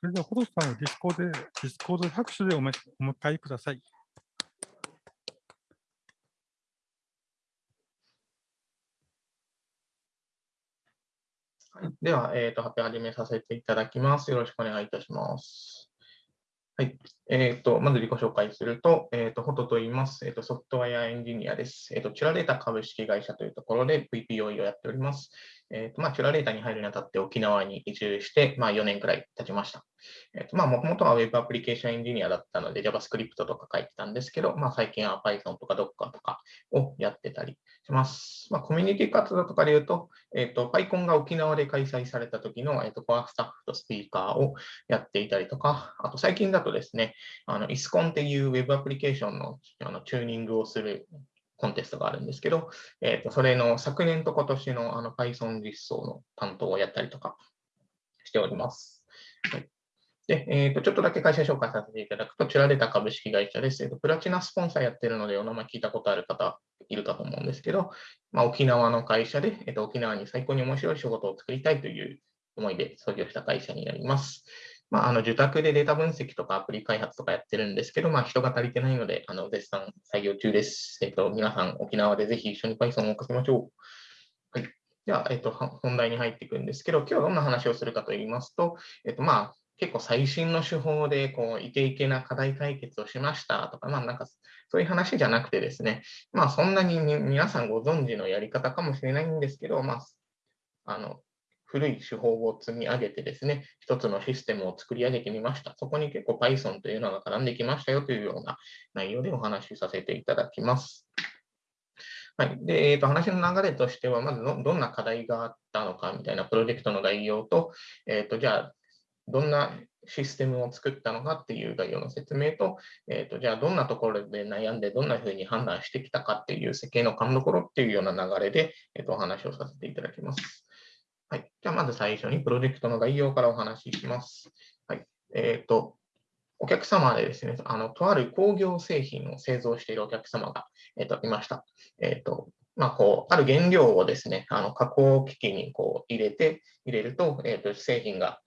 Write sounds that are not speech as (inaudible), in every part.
それでは、ホトさんをディスコードで、ディスコード拍手でおめお迎えください。はい、では、えーと、発表始めさせていただきます。よろしくお願いいたします。はい。えーと、まず自己紹介すると、えーと、ホトと言います。えーと、ソフトウェアエンジニアです。えーと、チュラデータ株式会社というところで VPOE をやっております。えーとまあ、チュラデーターに入るにあたって沖縄に移住して、まあ、4年くらい経ちました。えーとまあ、もともとは Web アプリケーションエンジニアだったので JavaScript とか書いてたんですけど、まあ、最近は Python とか Docker とかをやってたりします。まあ、コミュニティ活動とかで言うと、えっ、ー、と、PyCon が沖縄で開催された時の、えっ、ー、と、コアスタッフとスピーカーをやっていたりとか、あと最近だとですね、あの、イスコンっていう Web アプリケーションのあのチューニングをするコンテストがあるんですけど、えっ、ー、と、それの昨年と今年のあの Python 実装の担当をやったりとかしております。はいで、えーと、ちょっとだけ会社紹介させていただくと、チュラデタ株式会社です。えーと、プラチナスポンサーやってるので、お名前聞いたことある方いるかと思うんですけど、まあ、沖縄の会社で、えーと、沖縄に最高に面白い仕事を作りたいという思いで創業した会社になります。まあ、あの受託でデータ分析とかアプリ開発とかやってるんですけど、まあ、人が足りてないので、あの絶賛採用中です。えっ、と、皆さん、沖縄でぜひ一緒に Python を書きましょう。はい。では、えっ、と、本題に入っていくんですけど、今日はどんな話をするかと言いますと、えっ、と、まあ、結構最新の手法でこうイケイケな課題解決をしましたとか、まあなんかそういう話じゃなくてですね、まあそんなに皆さんご存知のやり方かもしれないんですけど、まあ、あの古い手法を積み上げてですね、一つのシステムを作り上げてみました。そこに結構 Python というのが絡んできましたよというような内容でお話しさせていただきます。はい。で、えー、と話の流れとしては、まずどんな課題があったのかみたいなプロジェクトの概要と、えっ、ー、と、じゃあ、どんなシステムを作ったのかっていう概要の説明と、えーと、じゃあどんなところで悩んでどんなふうに判断してきたかっていう設計の勘どころっていうような流れで、えーと、お話をさせていただきます。はい。じゃあまず最初にプロジェクトの概要からお話しします。はい。えっ、ー、と、お客様でですね、あの、とある工業製品を製造しているお客様が、えーと、いました。えっ、ー、と、まあ、こう、ある原料をですね、あの加工機器にこう入れて、入れると、えーと製品が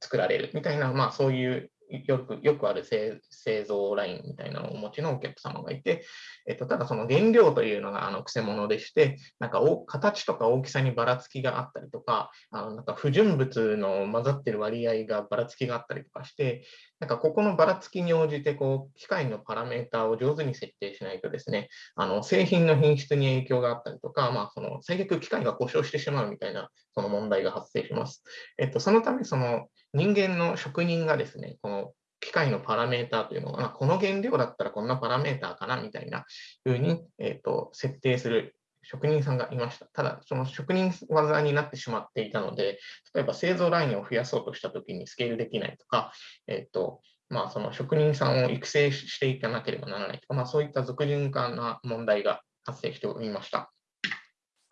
作られるみたいな、まあ、そういうよくよくある製造ラインみたいなのをお持ちのお客様がいて、えっと、ただその原料というのがあのくせ者でして、なんか形とか大きさにばらつきがあったりとか、あのなんか不純物の混ざってる割合がばらつきがあったりとかして、なんかここのばらつきに応じてこう機械のパラメータを上手に設定しないとですね、あの製品の品質に影響があったりとか、まあ、その最悪機械が故障してしまうみたいなその問題が発生します。えっと、そのためその人間の職人がですね、この機械のパラメーターというのが、まあ、この原料だったらこんなパラメーターかなみたいな風に、えーと、設定する職人さんがいました。ただ、その職人技になってしまっていたので、例えば製造ラインを増やそうとしたときにスケールできないとか、えっ、と、まあ、その職人さんを育成していかなければならないとか、まあ、そういった俗人化な問題が発生しておりました。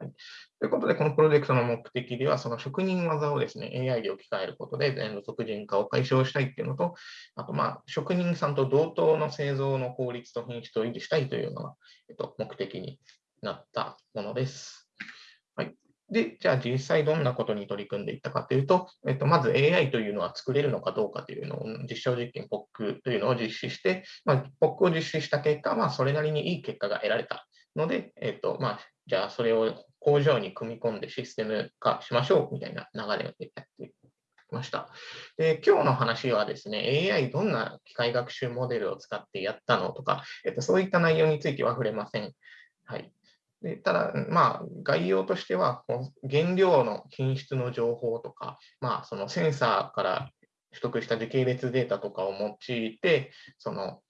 はい、ということで、このプロジェクトの目的では、その職人技をですね、AI で置き換えることで、全部俗人化を解消したいっていうのと、あと、まあ、職人さんと同等の製造の効率と品質を維持したいというのが、えっと、目的になったものです。はい。で、じゃあ実際どんなことに取り組んでいったかというと、えっと、まず AI というのは作れるのかどうかというのを、実証実験 POC というのを実施して、まあ、POC を実施した結果、まあ、それなりにいい結果が得られたので、えっと、まあ、じゃあそれを工場に組み込んでシステム化しましょうみたいな流れでやってきました。で今日の話はですね、AI どんな機械学習モデルを使ってやったのとか、えっと、そういった内容については触れません。はい、でただ、まあ、概要としては、原料の品質の情報とか、まあ、そのセンサーから取得した時系列データとかを用いて、その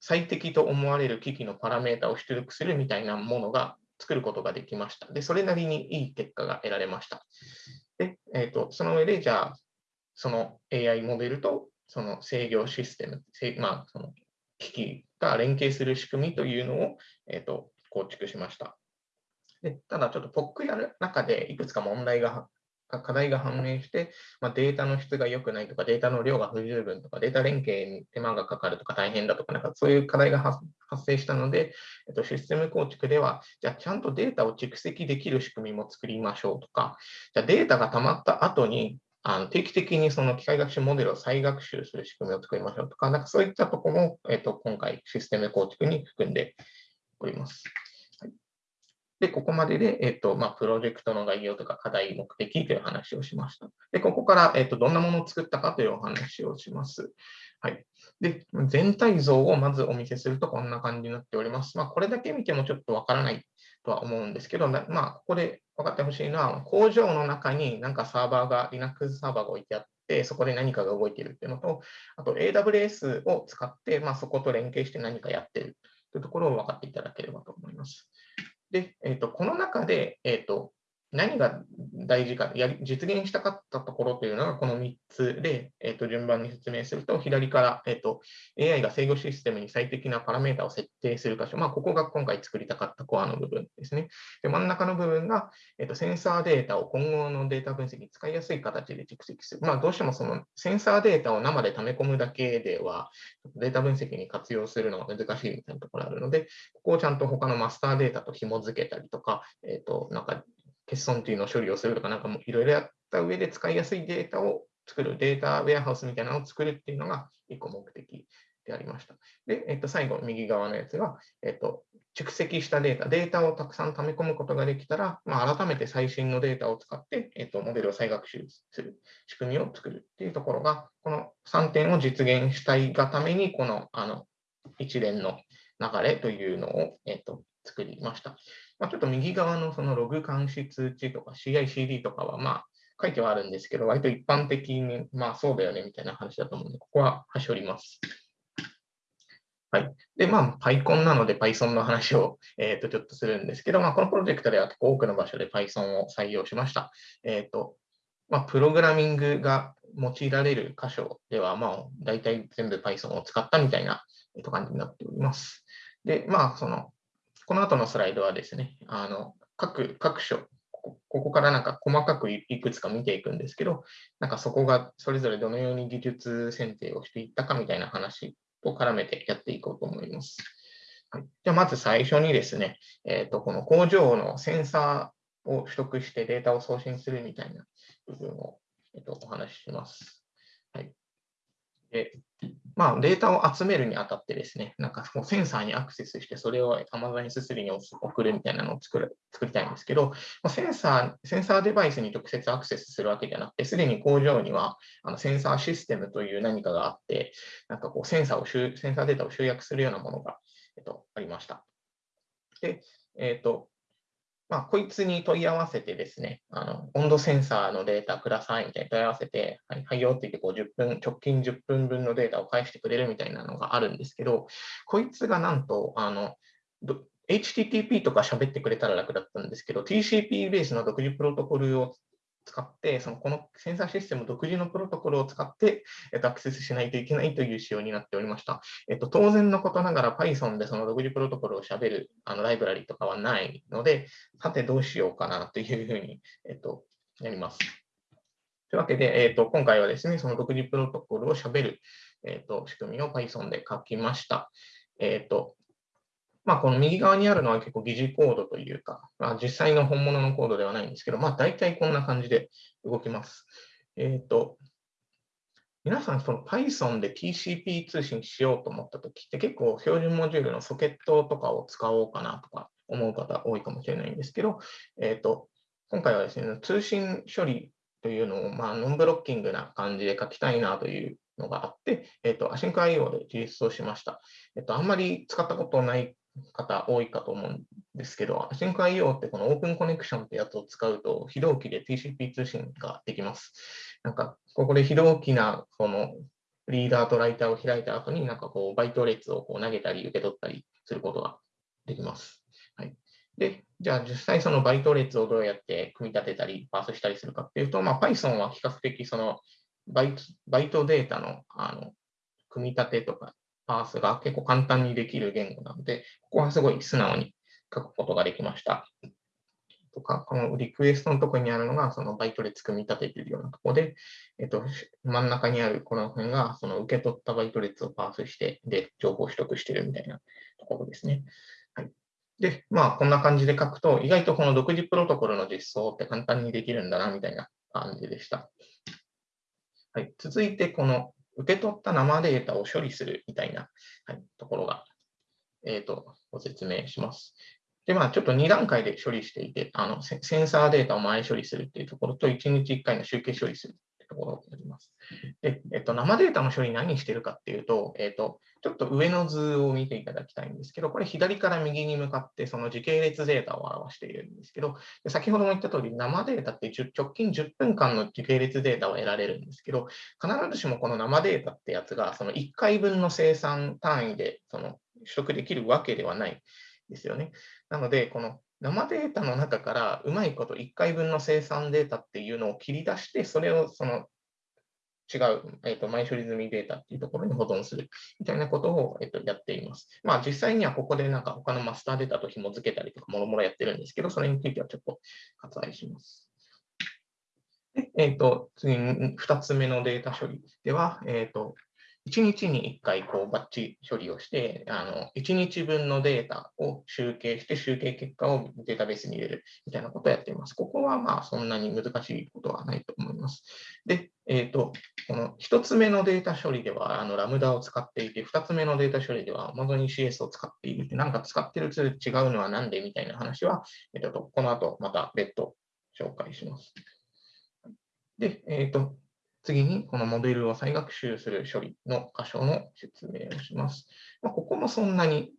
最適と思われる機器のパラメータを出力するみたいなものが作ることができました。で、それなりにいい結果が得られました。で、えーと、その上で、じゃあ、その AI モデルとその制御システム、まあ、その機器が連携する仕組みというのを、えーと構築しました。でただ、ちょっと POC やる中でいくつか問題が課題が判明して、まあ、データの質が良くないとか、データの量が不十分とか、データ連携に手間がかかるとか大変だとか、なんかそういう課題が発生したので、えっと、システム構築では、じゃあちゃんとデータを蓄積できる仕組みも作りましょうとか、じゃあデータが溜まった後に、あの定期的にその機械学習モデルを再学習する仕組みを作りましょうとか、なんかそういったところも、えっと、今回システム構築に含んでおります。はいで、ここまでで、えっと、まあ、プロジェクトの概要とか課題目的という話をしました。で、ここから、えっと、どんなものを作ったかというお話をします。はい。で、全体像をまずお見せするとこんな感じになっております。まあ、これだけ見てもちょっとわからないとは思うんですけど、まあ、ここで分かってほしいのは、工場の中になんかサーバーが、Linux サーバーが置いてあって、そこで何かが動いているっていうのと、あと AWS を使って、まあ、そこと連携して何かやってるというところを分かっていただければと思います。で、えーと、この中で、えーと、何が大事かや、実現したかったところというのがこの3つで、えーと、順番に説明すると、左から、えーと、AI が制御システムに最適なパラメータを設定する箇所、まあ、ここが今回作りたかったコアの部分ですね。で真ん中の部分が、えー、とセンサーデータを今後のデータ分析に使いやすい形で蓄積する。まあ、どうしてもそのセンサーデータを生で溜め込むだけでは、データ分析に活用するのが難しいみたいなところがあるので、ここをちゃんと他のマスターデータと紐付けたりとか、えー、となんか欠損っていうのを処理をするとか、なんかもいろいろやった上で使いやすいデータを作る、データウェアハウスみたいなのを作るっていうのが一個目的でありました。で、えっと、最後、右側のやつが、えっと、蓄積したデータ、データをたくさん溜め込むことができたら、まあ、改めて最新のデータを使って、えっと、モデルを再学習する仕組みを作るっていうところが、この3点を実現したいがために、このあの一連の流れというのを、えっと、作りました。まあ、ちょっと右側のそのログ監視通知とか CI/CD とかは、まあ、書いてはあるんですけど、割と一般的に、まあそうだよねみたいな話だと思うので、ここは端折ります。はい。で、まあ、PyCon なので Python の話を、えー、とちょっとするんですけど、まあ、このプロジェクトでは結構多くの場所で Python を採用しました。えっ、ー、と、まあ、プログラミングが用いられる箇所では、まあ、大体全部 Python を使ったみたいな、えー、と感じになっております。で、まあ、その、この後のスライドはですね、あの各各所、ここからなんか細かくいくつか見ていくんですけど、なんかそこがそれぞれどのように技術選定をしていったかみたいな話と絡めてやっていこうと思います。はい、じゃあまず最初にですね、えーと、この工場のセンサーを取得してデータを送信するみたいな部分を、えーと、お話しします。はい、でまあ、データを集めるにあたってですね、なんかこうセンサーにアクセスして、それを Amazon S3 に送るみたいなのを作る作りたいんですけど、センサー、センサーデバイスに直接アクセスするわけじゃなくて、すでに工場にはあのセンサーシステムという何かがあって、なんかこうセンサーをセンサーデータを集約するようなものが、えっと、ありました。で、えっと、まあ、こいつに問い合わせてですね、あの温度センサーのデータくださいみたいに問い合わせて、はい、はいよって言ってこう10分、直近10分分のデータを返してくれるみたいなのがあるんですけど、こいつがなんと、あの HTTP とか喋ってくれたら楽だったんですけど、TCP ベースの独自プロトコルを使って、そのこのセンサーシステム独自のプロトコルを使って、えっと、アクセスしないといけないという仕様になっておりました。えっと、当然のことながら Python でその独自プロトコルをしゃべるあのライブラリとかはないので、さてどうしようかなというふうに、えっと、やります。というわけで、えっと、今回はですね、その独自プロトコルをしゃべる、えっと、仕組みを Python で書きました。えっと、まあ、この右側にあるのは結構疑似コードというか、まあ、実際の本物のコードではないんですけど、まあ、大体こんな感じで動きます。えっ、ー、と、皆さん、その Python で TCP 通信しようと思ったときって結構標準モジュールのソケットとかを使おうかなとか思う方多いかもしれないんですけど、えっ、ー、と、今回はですね、通信処理というのを、まあ、ノンブロッキングな感じで書きたいなというのがあって、えっ、ー、と、AsyncIO で実装しました。えっ、と、あんまり使ったことない方多いかと思うんですけど、AsyncIO ってこのオープンコネクションってやつを使うと、非同期で TCP 通信ができます。なんか、ここで非同期なそのリーダーとライターを開いた後に、なんかこう、バイト列をこう投げたり受け取ったりすることができます。はい。で、じゃあ実際そのバイト列をどうやって組み立てたり、パースしたりするかっていうと、まあ、Python は比較的そのバイトバイトデータのあの組み立てとかパースが結構簡単にできる言語なので、ここはすごい素直に書くことができました。とか、このリクエストのところにあるのが、そのバイト列組み立てているようなところで、えっと、真ん中にあるこの辺が、その受け取ったバイト列をパースして、で、情報を取得しているみたいなところですね。はい。で、まあ、こんな感じで書くと、意外とこの独自プロトコルの実装って簡単にできるんだな、みたいな感じでした。はい、続いて、この受け取った生データを処理するみたいな、はい、ところが、えーと、ご説明します。で、まあ、ちょっと2段階で処理していて、あのセンサーデータを前処理するっていうところと、1日1回の集計処理するところになります。で、えっと、生データの処理何してるかっていうと、えっと、ちょっと上の図を見ていただきたいんですけど、これ左から右に向かってその時系列データを表しているんですけど、先ほども言った通り生データって直近10分間の時系列データを得られるんですけど、必ずしもこの生データってやつがその1回分の生産単位でその取得できるわけではないですよね。なので、この生データの中からうまいこと1回分の生産データっていうのを切り出して、それをその違う、えーと、前処理済みデータっていうところに保存するみたいなことを、えーと、やっています。まあ実際にはここでなんか他のマスターデータと紐付けたりとかもろもろやってるんですけど、それについてはちょっと割愛します。でえーと、次に2つ目のデータ処理では、えーと1日に1回こうバッチ処理をして、あの1日分のデータを集計して、集計結果をデータベースに入れるみたいなことをやっています。ここはまあそんなに難しいことはないと思います。で、えーと、この1つ目のデータ処理ではあのラムダを使っていて、2つ目のデータ処理では Amazon ECS を使っているって、なんか使ってるツール違うのはなんでみたいな話は、えーと、この後また別途紹介します。で、えっ、ー、と、次に、このモデルを再学習する処理の箇所の説明をします。まあ、ここもそんなに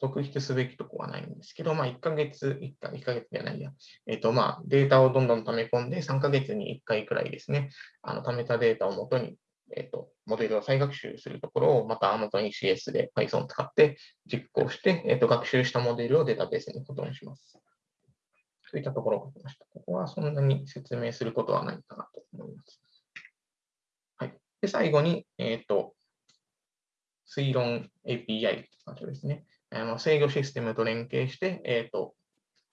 特筆すべきとこはないんですけど、まあ、1ヶ月、1か1ヶ月じゃないや、えっ、ー、と、まあ、データをどんどん溜め込んで、3ヶ月に1回くらいですね、あの、溜めたデータをもとに、えっ、ー、と、モデルを再学習するところを、また Amazon ECS で Python を使って実行して、えっ、ー、と、学習したモデルをデータベースに保存します。そういったところが来ました。ここはそんなに説明することはないかなと。で、最後に、えっ、ー、と、推論 API というですね、あの制御システムと連携して、えっ、ー、と、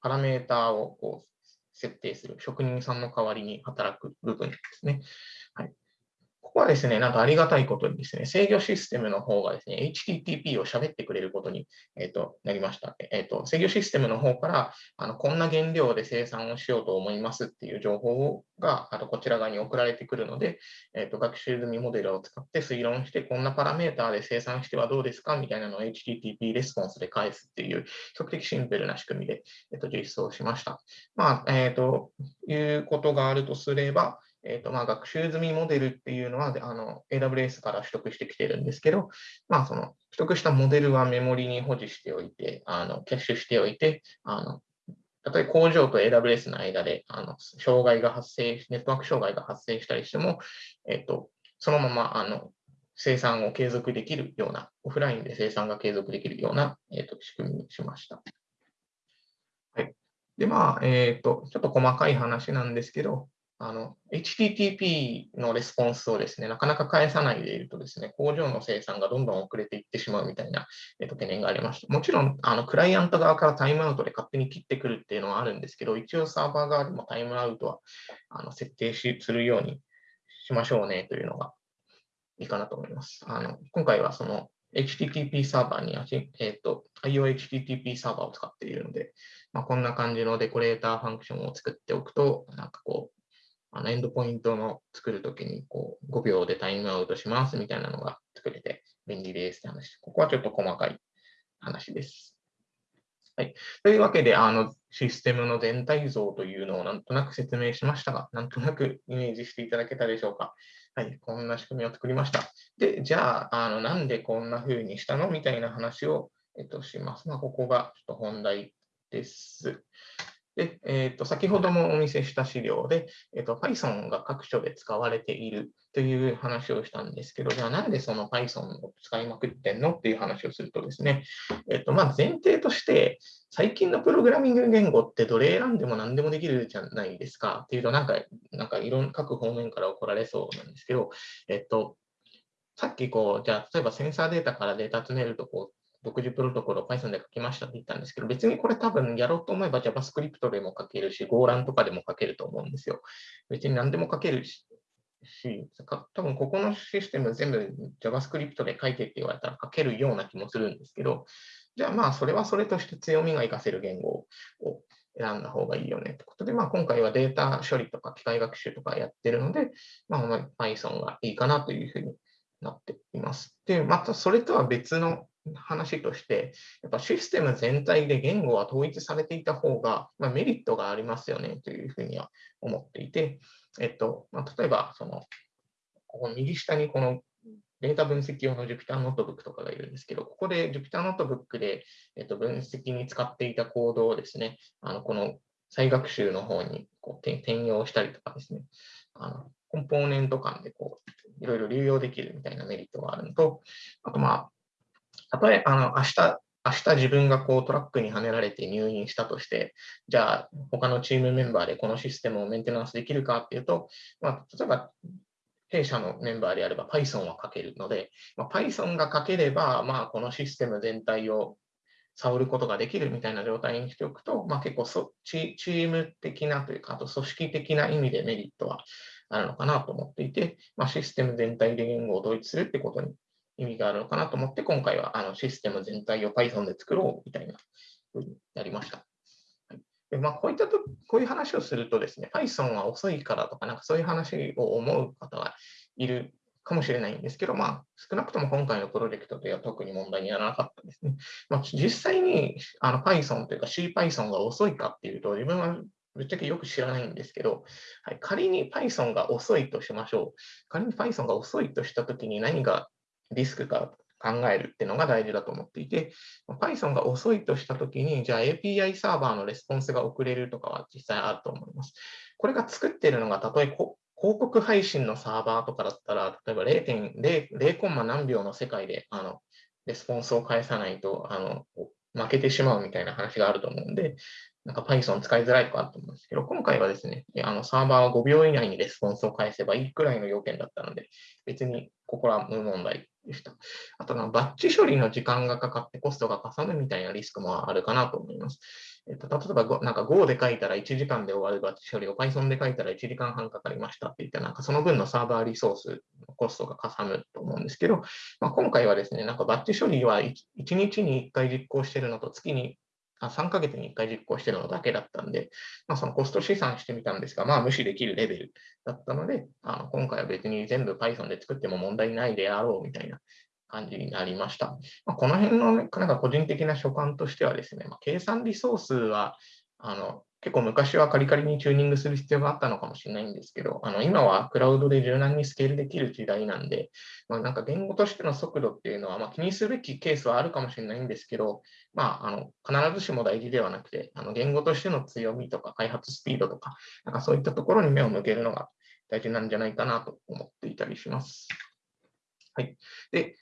パラメーターをこう設定する、職人さんの代わりに働く部分ですね。は、ですね、なんかありがたいことにですね、制御システムの方がですね、HTTP を喋ってくれることに、えーと、なりました。えーと、制御システムの方からあの、こんな原料で生産をしようと思いますっていう情報があとこちら側に送られてくるので、えーと、学習済みモデルを使って推論して、こんなパラメーターで生産してはどうですかみたいなのを HTTP レスポンスで返すっていう、比較的シンプルな仕組みで、えー、と実装しました。まあ、えー、ということがあるとすれば、えーとまあ、学習済みモデルっていうのはあの AWS から取得してきてるんですけど、まあ、その取得したモデルはメモリに保持しておいて、あのキャッシュしておいて、あの例えば工場と AWS の間であの障害が発生、ネットワーク障害が発生したりしても、えーと、そのままあの生産を継続できるような、オフラインで生産が継続できるような、えーと、仕組みにしました。はい、で、まあ、えっ、ー、と、ちょっと細かい話なんですけど、あの、HTTP のレスポンスをですね、なかなか返さないでいるとですね、工場の生産がどんどん遅れていってしまうみたいな、えっと、懸念がありました。もちろん、あの、クライアント側からタイムアウトで勝手に切ってくるっていうのはあるんですけど、一応サーバー側でもタイムアウトはあの設定しするようにしましょうねというのがいいかなと思います。あの今回はその HTTP サーバーに、えっと、IOHTTP サーバーを使っているので、まあ、こんな感じのデコレーターファンクションを作っておくと、なんかこう、あのエンドポイントの作るときにこう5秒でタイムアウトしますみたいなのが作れて便利ですって話。ここはちょっと細かい話です。はい、というわけで、あのシステムの全体像というのをなんとなく説明しましたが、なんとなくイメージしていただけたでしょうか。はい、こんな仕組みを作りました。で、じゃあ、あのなんでこんな風にしたの？みたいな話を、えっと、します。まあ、ここがちょっと本題です。で、えーと、先ほどもお見せした資料で、えーと、Python が各所で使われているという話をしたんですけど、じゃあなんでその Python を使いまくってんのっていう話をするとですね、えーとまあ、前提として、最近のプログラミング言語ってどれ選んでも何でもできるじゃないですかっていうと、なんか、なんかいろんな各方面から怒られそうなんですけど、えっ、と、さっきこう、じゃあ例えばセンサーデータからデータ集めるとこう独自プロトコルを Python で書きましたって言ったんですけど、別にこれ多分やろうと思えば JavaScript でも書けるし、Golang とかでも書けると思うんですよ。別に何でも書けるし、多分ここのシステム全部 JavaScript で書いてって言われたら書けるような気もするんですけど、じゃあまあそれはそれとして強みが活かせる言語を選んだ方がいいよねってことで、まあ、今回はデータ処理とか機械学習とかやってるので、まあ、Python がいいかなというふうになっています。で、またそれとは別の話として、やっぱシステム全体で言語は統一されていた方が、まあ、メリットがありますよねというふうには思っていて、えっとまあ、例えばその、ここ右下にこのデータ分析用の Jupyter ノートブックとかがいるんですけど、ここで Jupyter ノートブックで、えっと、分析に使っていたコードをですね、あのこの再学習の方にこう転用したりとかですね、あのコンポーネント間でこういろいろ流用できるみたいなメリットがあるのと、あとまあ、たとえあの明日明日自分がこうトラックにはねられて入院したとして、じゃあ他のチームメンバーでこのシステムをメンテナンスできるかっていうと、まあ、例えば弊社のメンバーであれば Python は書けるので、まあ、Python が書ければ、まあ、このシステム全体を触ることができるみたいな状態にしておくと、まあ、結構そチーム的なというか、あと組織的な意味でメリットはあるのかなと思っていて、まあ、システム全体で言語を統一するってことに意味があるのかなと思って、今回はあのシステム全体を Python で作ろうみたいなふうになりました。でまあ、こういったと、こういう話をするとですね、Python は遅いからとか、なんかそういう話を思う方がいるかもしれないんですけど、まあ、少なくとも今回のプロジェクトでは特に問題にならなかったですね。まあ、実際にあの Python というか CPython が遅いかっていうと、自分はぶっちゃけよく知らないんですけど、はい、仮に Python が遅いとしましょう。仮に Python が遅いとしたときに何がリスクか考えるっていうのが大事だと思っていて、Python が遅いとしたときに、じゃあ API サーバーのレスポンスが遅れるとかは実際あると思います。これが作ってるのが、たとえ広告配信のサーバーとかだったら、例えば0.0コンマ何秒の世界であのレスポンスを返さないとあの負けてしまうみたいな話があると思うんで、なんか Python 使いづらいとかあると思うんですけど、今回はですね、あのサーバーは5秒以内にレスポンスを返せばいいくらいの要件だったので、別にここは無問題でした。あとバッチ処理の時間がかかってコストがかさむみたいなリスクもあるかなと思います。えっと、例えばなんか Go で書いたら1時間で終わるバッチ処理を Python で書いたら1時間半かかりましたって言って、なんかその分のサーバーリソースのコストがかさむと思うんですけど、まあ、今回はですね、なんかバッチ処理は 1, 1日に1回実行してるのと月に3ヶ月に1回実行してるのだけだったんで、まあ、そのコスト試算してみたんですが、まあ、無視できるレベルだったので、あの今回は別に全部 Python で作っても問題ないであろうみたいな感じになりました。まあ、この辺の、ね、なんか個人的な所感としてはですね、まあ、計算リソースはあの結構昔はカリカリにチューニングする必要があったのかもしれないんですけど、あの今はクラウドで柔軟にスケールできる時代なんで、まあ、なんか言語としての速度っていうのは、まあ、気にすべきケースはあるかもしれないんですけど、まあ、あの必ずしも大事ではなくて、あの言語としての強みとか開発スピードとか、なんかそういったところに目を向けるのが大事なんじゃないかなと思っていたりします。はい。で、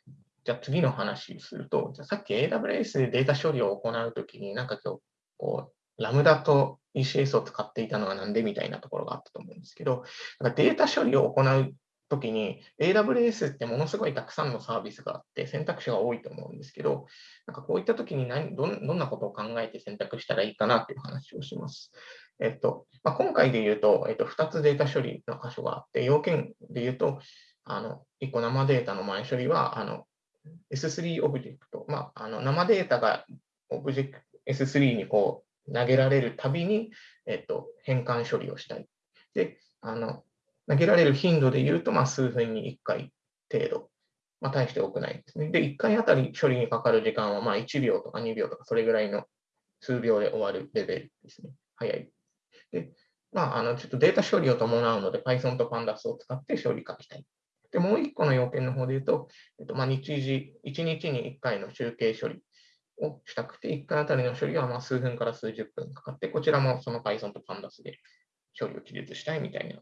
じゃあ次の話すると、じゃさっき AWS でデータ処理を行うときに、なんか今日、こう、ラムダと ECS を使っていたのはなんでみたいなところがあったと思うんですけど、なんかデータ処理を行うときに AWS ってものすごいたくさんのサービスがあって選択肢が多いと思うんですけど、なんかこういったときに何どんなことを考えて選択したらいいかなっていう話をします。えっとまあ、今回で言うと、えっと、2つデータ処理の箇所があって、要件で言うと、あの1個生データの前処理はあの S3 オブジェクト、まあ、あの生データがオブジェクト S3 にこう投げられるたびに、えっと、変換処理をしたい。で、あの投げられる頻度で言うと、まあ、数分に1回程度。まあ、大して多くないですね。で、1回あたり処理にかかる時間は、まあ、1秒とか2秒とか、それぐらいの数秒で終わるレベルですね。早い。で、まあ、あの、ちょっとデータ処理を伴うので、Python と Pandas を使って処理書きたい。で、もう1個の要件の方で言うと、えっとまあ、日時、1日に1回の集計処理をしたくて、1回あたりの処理はま数分から数十分かかって、こちらもその Python と Pandas で処理を記述したいみたいな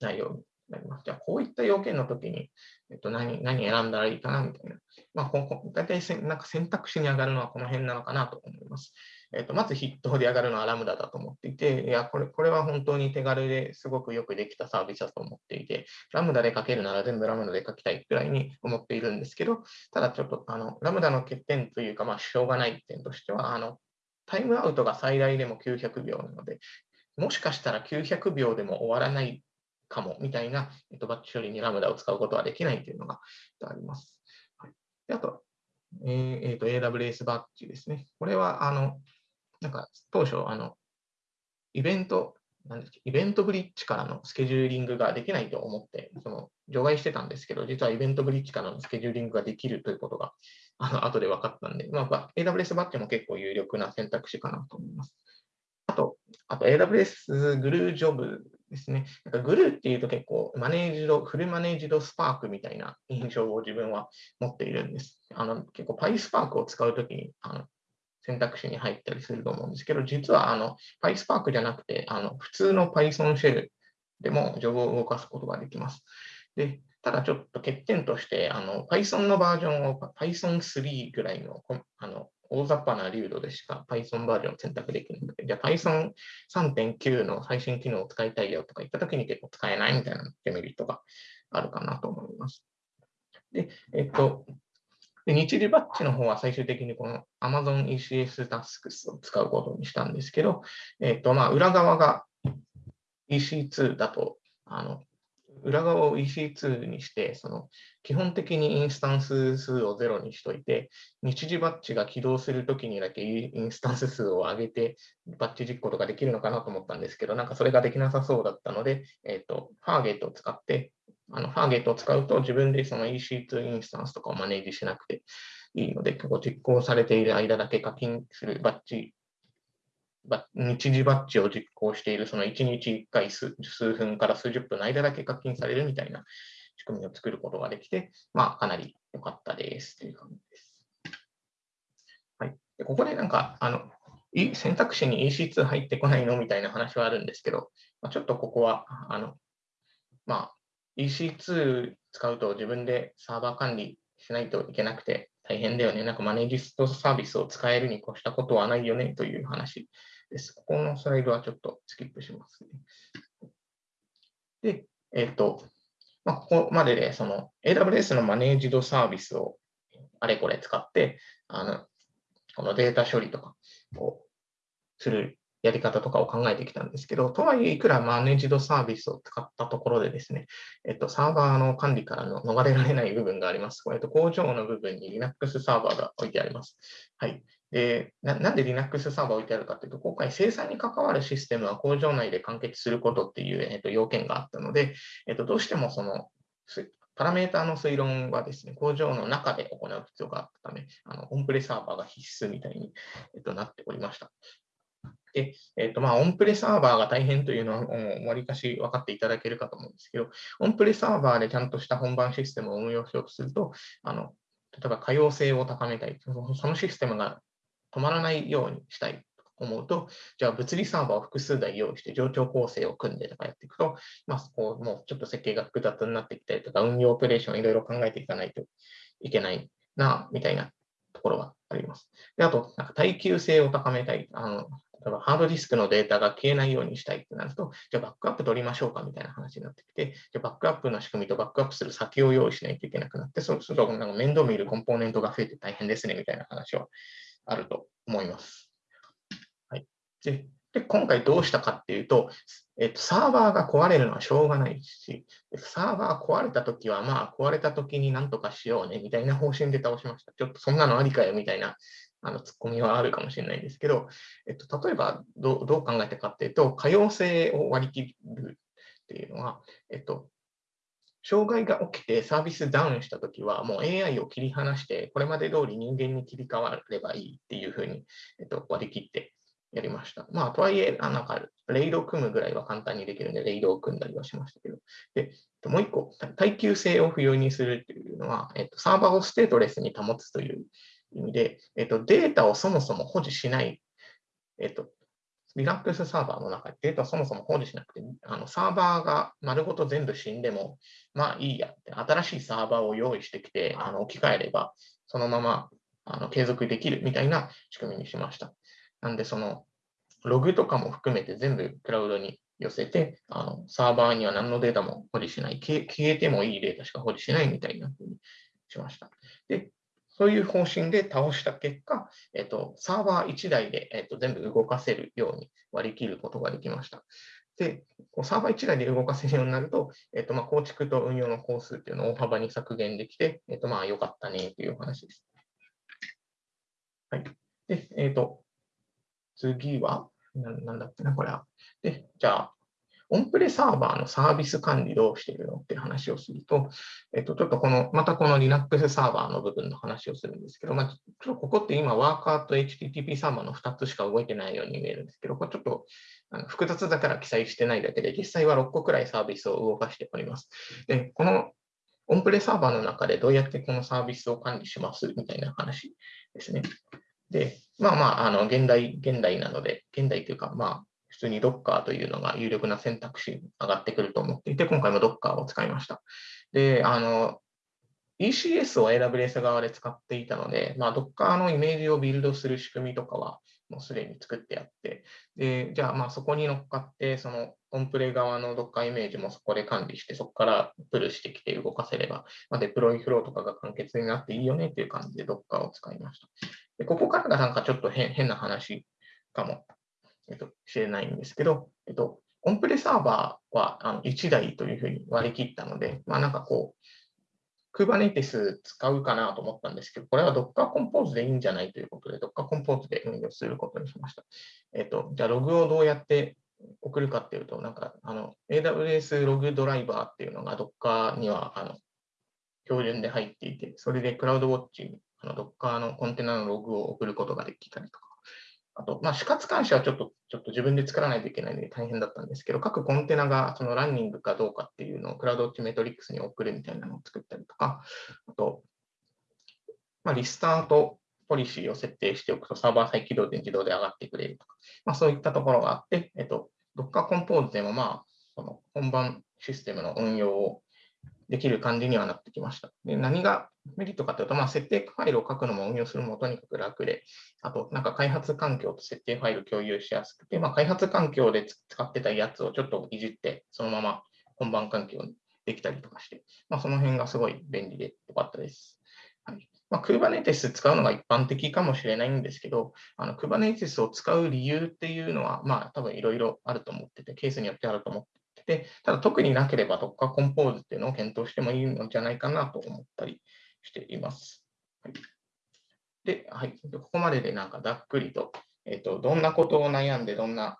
内容になります。じゃあ、こういった要件の時に、えっと、何何選んだらいいかなみたいな。まあ、ここ大体せなんか選択肢に上がるのはこの辺なのかなと思います。えっと、まず筆頭で上がるのはラムダだと思っていて、いやこれ、これは本当に手軽ですごくよくできたサービスだと思っていて、ラムダで書けるなら全部ラムダで書きたいくらいに思っているんですけど、ただちょっとあのラムダの欠点というか、まあ、しょうがない点としては、あのタイムアウトが最大でも900秒なので、もしかしたら900秒でも終わらないかもみたいな、えっと、バッチ処理にラムダを使うことはできないというのがあります。はい、であと、えーえーと、AWS バッチですね。これはあのなんか当初、あのイベント、なんですイベントブリッジからのスケジューリングができないと思って、その除外してたんですけど、実はイベントブリッジからのスケジューリングができるということが、あの後で分かったんで、まあ、AWS バッチも結構有力な選択肢かなと思います。あと、あと AWS グルージョブですね。なんかグルーっていうと結構マネージド、フルマネージドスパークみたいな印象を自分は持っているんです。あの結構 PySpark を使うときにあの選択肢に入ったりすると思うんですけど、実はあの PySpark じゃなくて、あの普通の Python シェルでもジョブを動かすことができます。でただちょっと欠点として、あの Python のバージョンを Python3 ぐらいのあの大雑把な流度でしか Python バージョンを選択できないので、じゃあ Python 3.9の最新機能を使いたいよとか言ったときに結構使えないみたいなデメリットがあるかなと思います。で、えっと、で日時バッチの方は最終的にこの Amazon ECS Tasks を使うことにしたんですけど、えっと、まあ、裏側が EC2 だと、あの、裏側を EC2 にして、その基本的にインスタンス数を0にしといて、日時バッチが起動するときにだけインスタンス数を上げて、バッチ実行とかできるのかなと思ったんですけど、なんかそれができなさそうだったので、えっ、ー、と、ファーゲートを使って、あのファーゲートを使うと自分でその EC2 インスタンスとかをマネージしなくていいので、結構実行されている間だけ課金するバッチ日時バッジを実行している、その1日1回数分から数十分の間だけ課金されるみたいな仕組みを作ることができて、まあ、かなり良かったです。という感じです。はい、でここでなんか、あの選択肢に EC2 入ってこないの？みたいな話はあるんですけど、まあ、ちょっとここは、あのまあ、EC2 使うと自分でサーバー管理しないといけなくて大変だよね。なんかマネージストサービスを使えるに越したことはないよね？という話。です。ここのスライドはちょっとスキップしますね。で、えっ、ー、と、まあ、ここまででその AWS のマネージドサービスをあれこれ使って、あのこのデータ処理とかをするやり方とかを考えてきたんですけど、とはいえ、いくらマネージドサービスを使ったところでですね、えっと、サーバーの管理からの逃れられない部分があります。これと工場の部分に Linux サーバーが置いてあります。はい。でななんで Linux サーバー置いてあるかというと、今回生産に関わるシステムは工場内で完結することっていう、えっと、要件があったので、えっと、どうしてもそのパラメータの推論はですね、工場の中で行う必要があったため、あのオンプレサーバーが必須みたいに、えっと、なっておりました。で、えっ、ー、と、まあ、オンプレサーバーが大変というのは、わりかし分かっていただけるかと思うんですけど、オンプレサーバーでちゃんとした本番システムを運用しようとすると、あの、例えば可用性を高めたい、そのシステムが止まらないようにしたいと思うと、じゃあ物理サーバーを複数台用意して上長構成を組んでとかやっていくと、まあ、こうもうちょっと設計が複雑になってきたりとか、運用オペレーションいろいろ考えていかないといけないな、みたいなところがあります。であと、なんか耐久性を高めたい。あの例えばハードディスクのデータが消えないようにしたいってなると、じゃあバックアップ取りましょうかみたいな話になってきて、じゃあバックアップの仕組みとバックアップする先を用意しないといけなくなって、そうするとなんか面倒見るコンポーネントが増えて大変ですねみたいな話はあると思います。はい、でで今回どうしたかっていうと、えっと、サーバーが壊れるのはしょうがないし、サーバー壊れたときは、まあ、壊れたときになんとかしようねみたいな方針で倒しました。ちょっとそんなのありかよみたいなあのツッコミはあるかもしれないんですけど、えっと、例えばどどう考えたかっていうと、可用性を割り切るっていうのは、えっと、障害が起きてサービスダウンしたときは、もう AI を切り離して、これまで通り人間に切り替わればいいっていうふうに、えっと、割り切ってやりました。まあ、とはいえ、なんか、レイドを組むぐらいは簡単にできるので、レイドを組んだりはしましたけど。で、もう一個、耐久性を不要にするっていうのは、えっと、サーバーをステートレスに保つという意味で、えっと、データをそもそも保持しない、えっと、Linux サーバーの中でデータをそもそも保持しなくて、あのサーバーが丸ごと全部死んでも、まあいいやって、新しいサーバーを用意してきて、あの置き換えれば、そのままあの継続できるみたいな仕組みにしました。なんで、そのログとかも含めて全部クラウドに寄せて、あのサーバーには何のデータも保持しない消、消えてもいいデータしか保持しないみたいなふうにしました。で、そういう方針で倒した結果、えっと、サーバー1台で、えっと、全部動かせるように割り切ることができました。で、サーバー1台で動かせるようになると、えっとまあ、構築と運用の工数っていうのを大幅に削減できて、えっとまあ、よかったねという話です。はい。で、えっと、次は、ななんだっけな、これは。で、じゃあ、オンプレサーバーのサービス管理どうしてるのっていう話をすると、えっと、ちょっとこの、またこの Linux サーバーの部分の話をするんですけど、まあ、ちょっとここって今、ワーカーと HTTP サーバーの2つしか動いてないように見えるんですけど、これちょっとあの複雑だから記載してないだけで、実際は6個くらいサービスを動かしております。で、このオンプレサーバーの中でどうやってこのサービスを管理しますみたいな話ですね。で、まあまあ、あの現代、現代なので、現代というか、まあ、通に Docker というのが有力な選択肢に上がってくると思っていて、今回も Docker を使いました。で、あの、ECS を AWS 側で使っていたので、まあ、Docker のイメージをビルドする仕組みとかはもうすでに作ってあって、で、じゃあまあそこに乗っかって、そのコンプレ側の Docker イメージもそこで管理して、そこからプルしてきて動かせれば、まあ、デプロイフローとかが簡潔になっていいよねっていう感じで Docker を使いました。でここからがなんかちょっと変な話かもえっと、しれないんですけど、えっと、オンプレサーバーはあの1台というふうに割り切ったので、まあなんかこう、Kubernetes 使うかなと思ったんですけど、これは Docker Compose でいいんじゃないということで、Docker Compose で運用することにしました。えっと、じゃあログをどうやって送るかっていうと、なんかあの AWS ログドライバーっていうのが Docker にはあの標準で入っていて、それで CloudWatch にあの Docker のコンテナのログを送ることができたりとか、あと、まあ、死活監視はちょっと、ちょっと自分で作らないといけないので大変だったんですけど、各コンテナがそのランニングかどうかっていうのをクラウドウォッチメトリックスに送るみたいなのを作ったりとか、あと、まあ、リスタートポリシーを設定しておくとサーバー再起動で自動で上がってくれるとか、まあ、そういったところがあって、えっと、Docker Compose でもまあ、その本番システムの運用をできる感じにはなってきました。で何がメリットかというと、まあ、設定ファイルを書くのも運用するのもとにかく楽で、あと、なんか開発環境と設定ファイル共有しやすくて、まあ、開発環境で使ってたやつをちょっといじって、そのまま本番環境にできたりとかして、まあ、その辺がすごい便利でよかったです。はいまあ、Kubernetes 使うのが一般的かもしれないんですけど、あの Kubernetes を使う理由っていうのは、まあ、多分いろいろあると思ってて、ケースによってあると思ってて、ただ特になければ Docker Compose っていうのを検討してもいいのじゃないかなと思ったりしています。はい、で、はい、ここまででなんかざっくりと、えっ、ー、と、どんなことを悩んで、どんな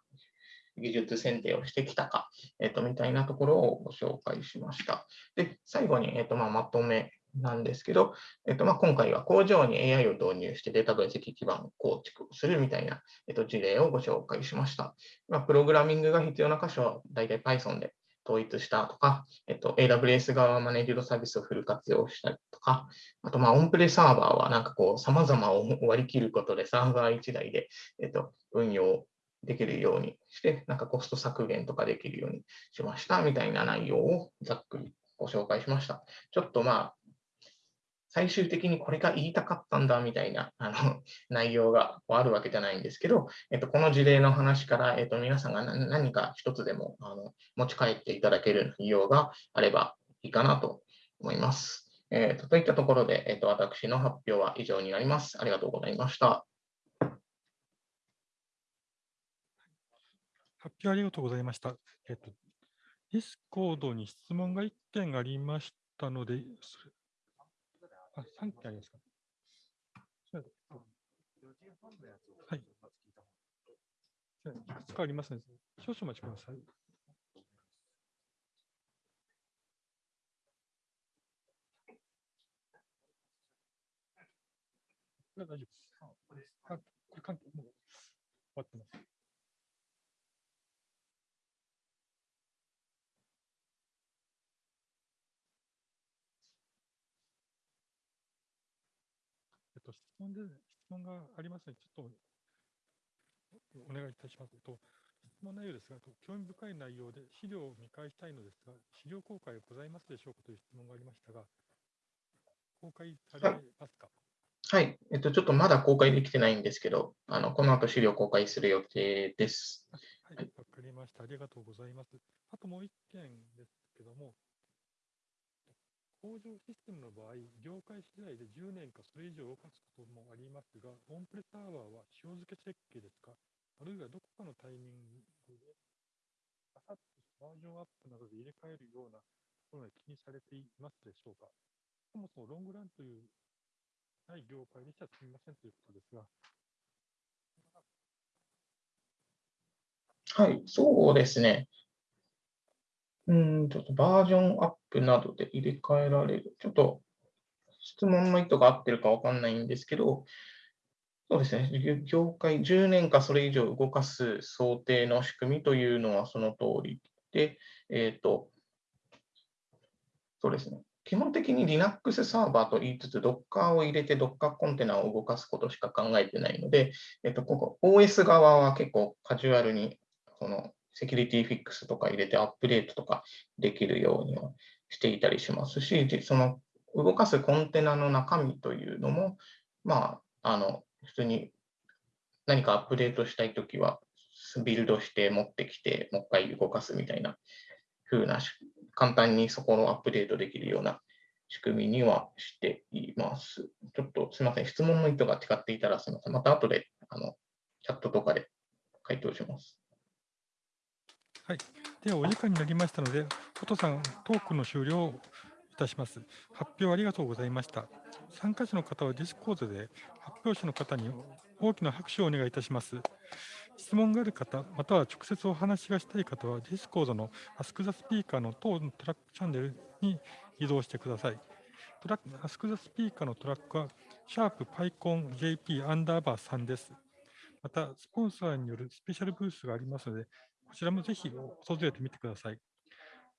技術選定をしてきたか、えっ、ー、と、みたいなところをご紹介しました。で、最後に、えっ、ー、と、まあ、まとめなんですけど、えっとまあ、今回は工場に AI を導入してデータ分析基盤を構築するみたいな、えっと、事例をご紹介しました。まあ、プログラミングが必要な箇所は大体 Python で統一したとか、えっと、AWS 側はマネージドサービスをフル活用したりとか、あと、まあ、オンプレサーバーはなんかこう、様々を割り切ることでサーバー1台で、えっと、運用できるようにして、なんかコスト削減とかできるようにしましたみたいな内容をざっくりご紹介しました。ちょっとまあ、最終的にこれが言いたかったんだみたいなあの (laughs) 内容があるわけじゃないんですけど、えっと、この事例の話から、えっと、皆さんが何か一つでもあの持ち帰っていただける内容があればいいかなと思います。えーと、といったところで、えっと、私の発表は以上になります。ありがとうございました。発表ありがとうございました。えっと、ディスコードに質問が1件ありましたので、あ、3件ありますか？はい。いくつかありますので、少々お待ちください。大丈夫です。あ、これ関係もう終わってます。と、質問で、質問がありますので、ちょっとお願いいたします。と質問内容ですが、と興味深い内容で資料を見返したいのですが、資料公開ございますでしょうかという質問がありましたが、公開されますか？はい、えっと、ちょっとまだ公開できてないんですけど、あのこの後資料公開する予定です。はい、わ、かりました。ありがとうございます。あともう一件ですけども、工場システムの場合、業界次第で10年かそれ以上動かすこともありますが、オンプレサーバーは塩漬け設計ですか？あるいはどこかのタイミングで、あさってバージョンアップなどで入れ替えるようなところが気にされていますでしょうか？そもそもロングランというない業界にしてはすみませんということですが、はい、そうですね。うん、ちょっとバージョンアップなどで入れ替えられる。ちょっと質問の意図が合ってるかわかんないんですけど、そうですね、業界10年かそれ以上動かす想定の仕組みというのはその通りで、えっ、と、そうですね。基本的に Linux サーバーと言いつつ、Docker を入れて Docker コンテナを動かすことしか考えてないので、えっと、ここ OS 側は結構カジュアルにそのセキュリティフィックスとか入れてアップデートとかできるようにはしていたりしますし、その動かすコンテナの中身というのも、まあ、あの普通に何かアップデートしたいときは、ビルドして持ってきて、もう一回動かすみたいな風な簡単にそこのアップデートできるような仕組みにはしています。ちょっとすみません、質問の意図が違っていたらすみません。また後であのチャットとかで回答します。では、お時間になりましたので、ホトさん、トークの終了をいたします。発表ありがとうございました。参加者の方はディスコードで発表者の方に大きな拍手をお願いいたします。質問がある方、または直接お話がしたい方は、ディスコードの Ask the Speaker の当のトラックチャンネルに移動してください。トラック Ask the Speaker のトラックは、シャープ PyConJP アンダーバー3です。また、スポンサーによるスペシャルブースがありますので、こちらもぜひ訪れてみてください。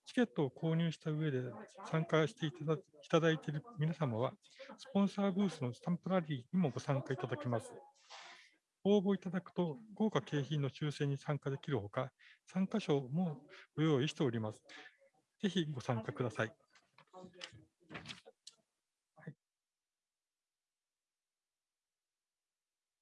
チケットを購入した上で参加していただいただいている皆様は、スポンサーブースのスタンプラリーにもご参加いただけます。応募いただくと、豪華景品の抽選に参加できるほか、参加賞もご用意しております。ぜひご参加ください。